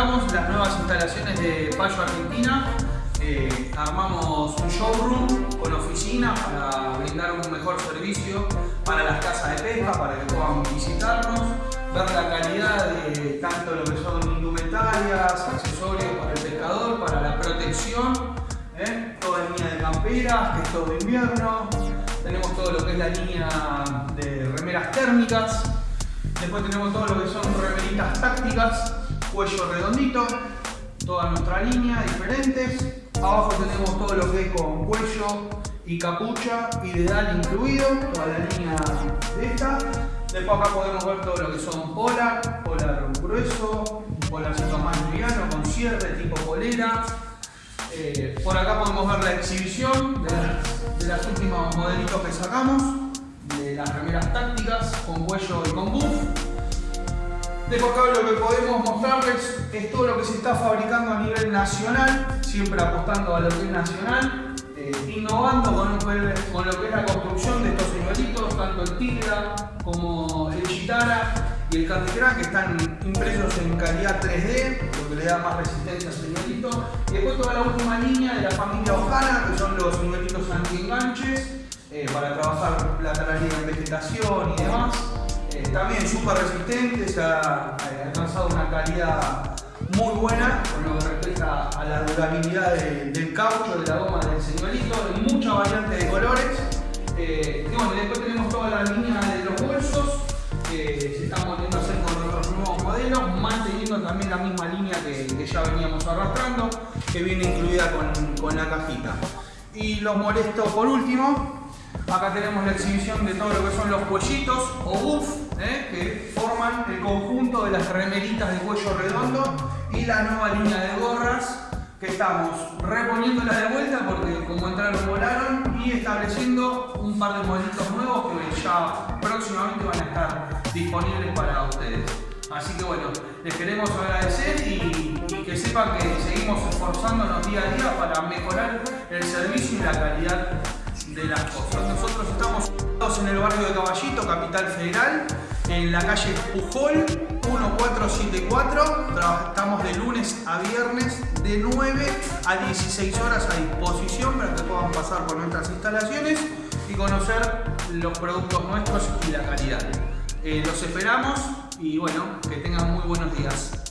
las nuevas instalaciones de Payo Argentina. Eh, armamos un showroom con oficina para brindar un mejor servicio para las casas de pesca, para que puedan visitarnos, ver la calidad de tanto lo que son indumentarias, accesorios para el pescador, para la protección, ¿eh? toda línea de camperas, que es todo invierno, tenemos todo lo que es la línea de remeras térmicas, después tenemos todo lo que son remeritas tácticas, cuello redondito, toda nuestra línea diferentes. Abajo tenemos todo lo que es con cuello y capucha y dedal incluido, toda la línea de esta. Después acá podemos ver todo lo que son polar, polar grueso, polarcito más liviano con cierre tipo polera. Eh, por acá podemos ver la exhibición de, las, de los últimos modelitos que sacamos, de las remeras tácticas con cuello y con buff. Después acá lo que podemos mostrarles es todo lo que se está fabricando a nivel nacional, siempre apostando a lo que es nacional, eh, innovando con lo, que, es la construcción de estos señuelitos, tanto el Tigra como el Chitara y el Candy que están impresos en calidad 3D, lo que le da más resistencia al señuelito. Y después toda la última línea de la también súper resistente, se ha alcanzado una calidad muy buena con lo que respecta a la durabilidad del caucho, de la goma del señuelito, y mucha variante de colores. Eh, y bueno, después tenemos toda la línea de los bolsos que se están volviendo a hacer con otros nuevos modelos, manteniendo también la misma línea que, ya veníamos arrastrando, que viene incluida con, con la cajita. Y los molesto por último, Acá tenemos la exhibición de todo lo que son los cuellitos o buff, ¿eh? que forman el conjunto de las remeritas de cuello redondo y la nueva línea de gorras que estamos reponiéndola de vuelta porque como entraron volaron y estableciendo un par de modelitos nuevos que ya próximamente van a estar disponibles para ustedes. Así que bueno, les queremos agradecer y, y, que sepan que seguimos esforzándonos día a día para mejorar el servicio y la calidad Nosotros estamos en el barrio de Caballito, Capital Federal, en la calle Pujol 1474. Estamos de lunes a viernes de 9 a 16 horas a disposición para que puedan pasar por nuestras instalaciones y conocer los productos nuestros y la calidad. Eh, los esperamos y bueno, que tengan muy buenos días.